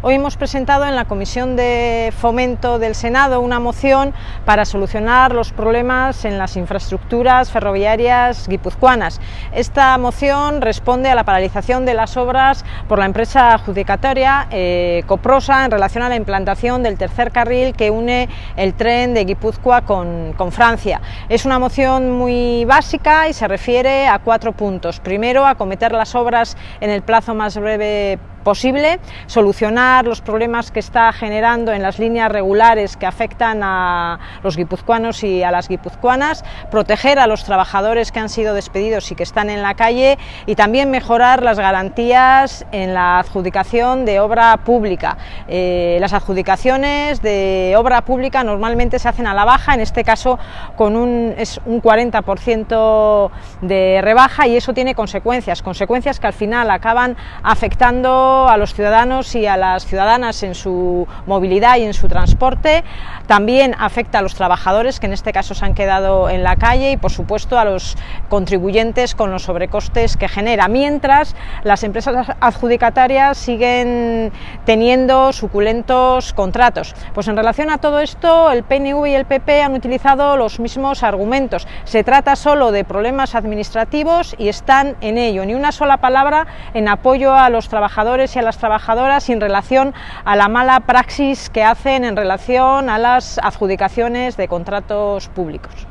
Hoy hemos presentado en la Comisión de Fomento del Senado una moción para solucionar los problemas en las infraestructuras ferroviarias guipuzcoanas. Esta moción responde a la paralización de las obras por la empresa adjudicatoria eh, Coprosa en relación a la implantación del tercer carril que une el tren de Guipúzcoa con, con Francia. Es una moción muy básica y se refiere a cuatro puntos. Primero, acometer las obras en el plazo más breve posible, solucionar los problemas que está generando en las líneas regulares que afectan a los guipuzcoanos y a las guipuzcoanas, proteger a los trabajadores que han sido despedidos y que están en la calle y también mejorar las garantías en la adjudicación de obra pública. Eh, las adjudicaciones de obra pública normalmente se hacen a la baja, en este caso con un, es un 40% de rebaja y eso tiene consecuencias, consecuencias que al final acaban afectando a los ciudadanos y a las ciudadanas en su movilidad y en su transporte, también afecta a los trabajadores que en este caso se han quedado en la calle y por supuesto a los contribuyentes con los sobrecostes que genera, mientras las empresas adjudicatarias siguen teniendo suculentos contratos. Pues en relación a todo esto el PNV y el PP han utilizado los mismos argumentos, se trata solo de problemas administrativos y están en ello, ni una sola palabra en apoyo a los trabajadores y a las trabajadoras en relación a la mala praxis que hacen en relación a las adjudicaciones de contratos públicos.